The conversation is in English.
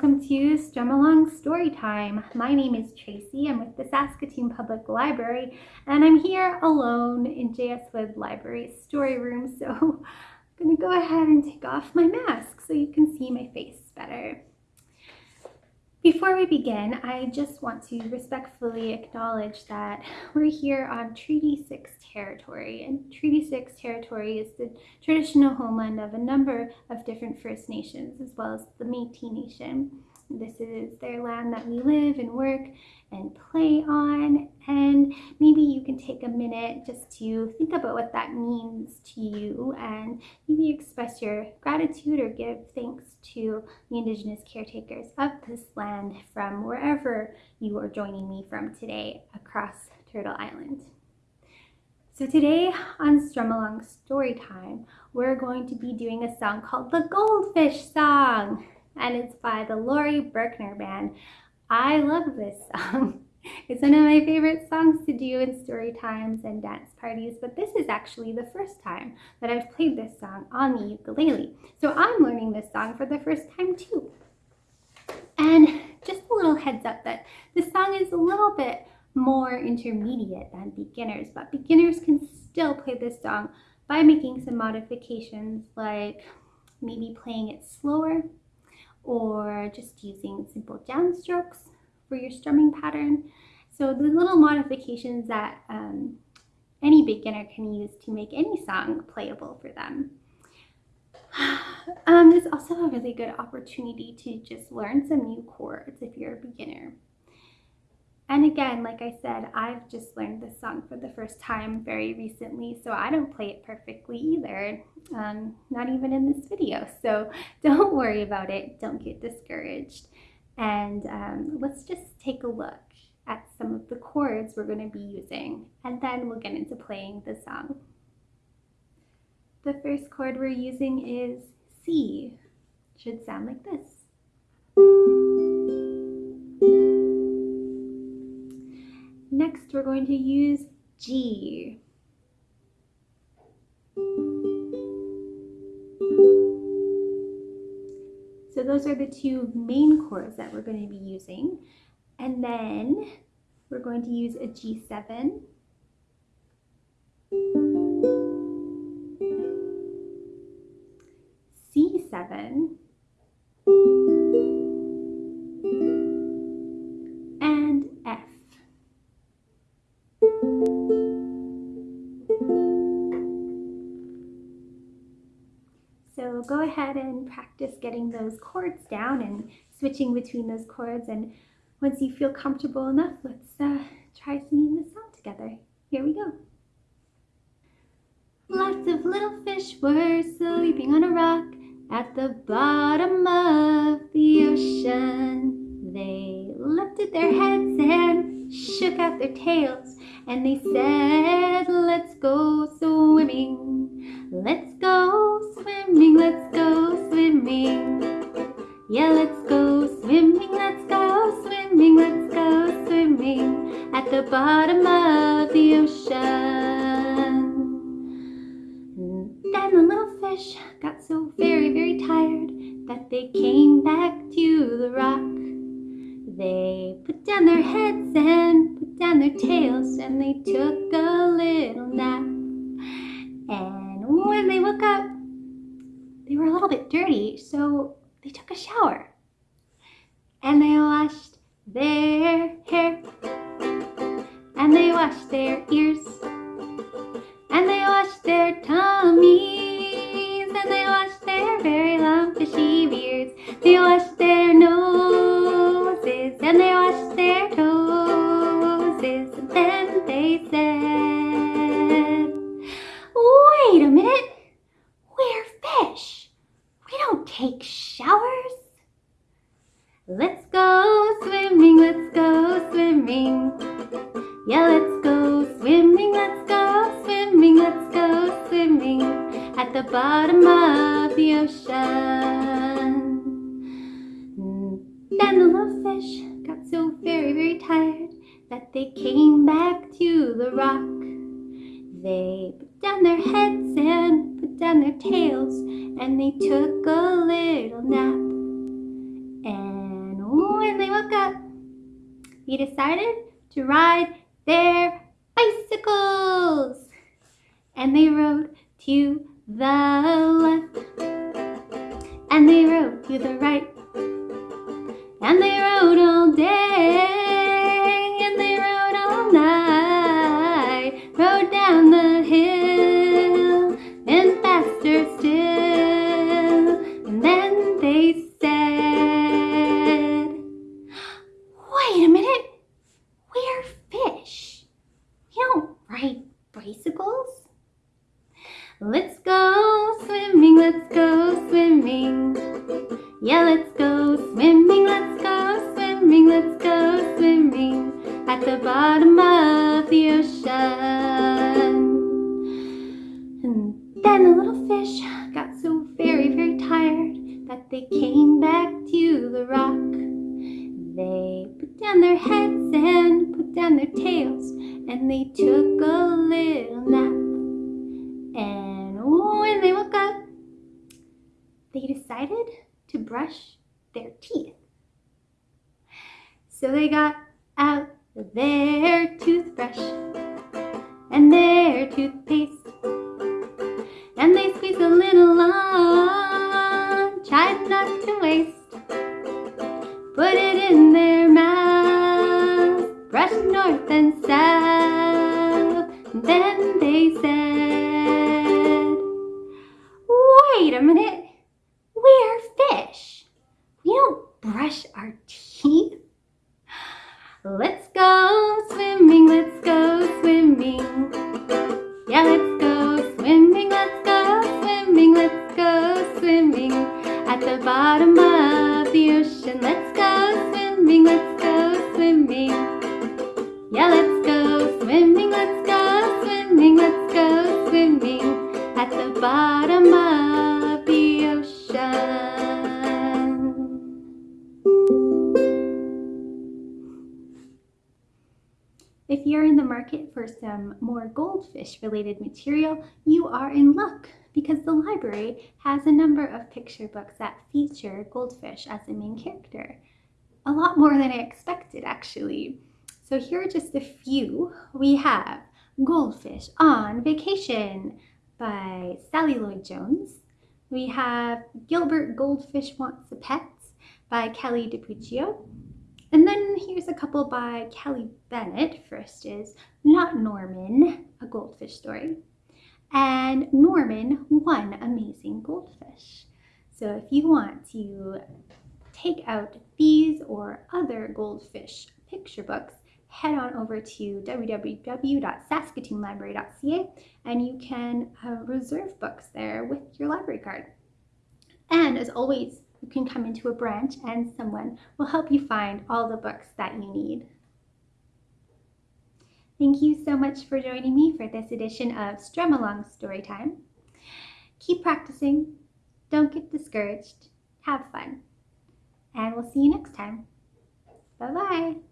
welcome to Strum Along Storytime. My name is Tracy. I'm with the Saskatoon Public Library and I'm here alone in J.S. Wood Library story room. So I'm going to go ahead and take off my mask so you can see my face better. Before we begin, I just want to respectfully acknowledge that we're here on Treaty 6 territory, and Treaty 6 territory is the traditional homeland of a number of different First Nations, as well as the Métis Nation. This is their land that we live and work and play on. And maybe you can take a minute just to think about what that means to you and maybe express your gratitude or give thanks to the Indigenous caretakers of this land from wherever you are joining me from today across Turtle Island. So today on Strum Along Storytime, we're going to be doing a song called the Goldfish Song and it's by the Laurie Berkner Band. I love this song. It's one of my favorite songs to do in story times and dance parties, but this is actually the first time that I've played this song on the ukulele. So I'm learning this song for the first time too. And just a little heads up that this song is a little bit more intermediate than beginners, but beginners can still play this song by making some modifications like maybe playing it slower or just using simple downstrokes for your strumming pattern. So the little modifications that um, any beginner can use to make any song playable for them. Um, it's also a really good opportunity to just learn some new chords if you're a beginner. And again, like I said, I've just learned this song for the first time very recently, so I don't play it perfectly either, um, not even in this video. So don't worry about it, don't get discouraged. And um, let's just take a look at some of the chords we're going to be using, and then we'll get into playing the song. The first chord we're using is C. Should sound like this. Next, we're going to use G. So those are the two main chords that we're going to be using. And then we're going to use a G7. C7. Go ahead and practice getting those chords down and switching between those chords. And once you feel comfortable enough, let's uh, try singing this song together. Here we go. Lots of little fish were sleeping on a rock at the bottom of the ocean. They lifted their heads and shook out their tails and they said, let's go swimming. Let's they came back to the rock. They put down their heads and put down their tails and they took a little nap. And when they woke up, they were a little bit dirty, so they took a shower. And they washed their hair. And they washed their ears. And they washed their tummies. And they washed their very long fishy beards. They wash their noses. Bottom of the ocean. Then the little fish got so very, very tired that they came back to the rock. They put down their heads and put down their tails and they took a little nap. And when they woke up, they decided to ride their bicycles. And they rode to the left. And they rode to the right. And they rode all day. And they rode all night. Rode down the hill and faster still. And then they said, Wait a minute. We're fish. You don't ride bicycles. Let's go the little fish got so very, very tired that they came back to the rock. They put down their heads and put down their tails, and they took a little nap. And when they woke up, they decided to brush their teeth. So they got out their toothbrush and their toothpaste. A little on, tried not to waste. Put it in their mouth, Brush north and south. Then they said, Wait a minute, we're fish. We don't brush our teeth. Let's go swimming, let's go swimming. Yeah, let's go swimming, let's swimming, let's go swimming at the bottom of the ocean. Let's go swimming, let's go swimming. Yeah, let's go swimming, let's go swimming, let's go swimming at the bottom of the ocean. If you're in the market for some more goldfish related material, you are in luck because the library has a number of picture books that feature goldfish as the main character. A lot more than I expected actually. So here are just a few. We have Goldfish on Vacation by Sally Lloyd Jones. We have Gilbert Goldfish Wants a Pet by Kelly DiPucchio. And then here's a couple by Kelly Bennett. First is Not Norman, a goldfish story. And Norman, One Amazing Goldfish. So if you want to take out these or other goldfish picture books, head on over to www.saskatoonlibrary.ca and you can uh, reserve books there with your library card. And as always, you can come into a branch and someone will help you find all the books that you need. Thank you so much for joining me for this edition of Strum Along Storytime. Keep practicing, don't get discouraged, have fun, and we'll see you next time. Bye-bye.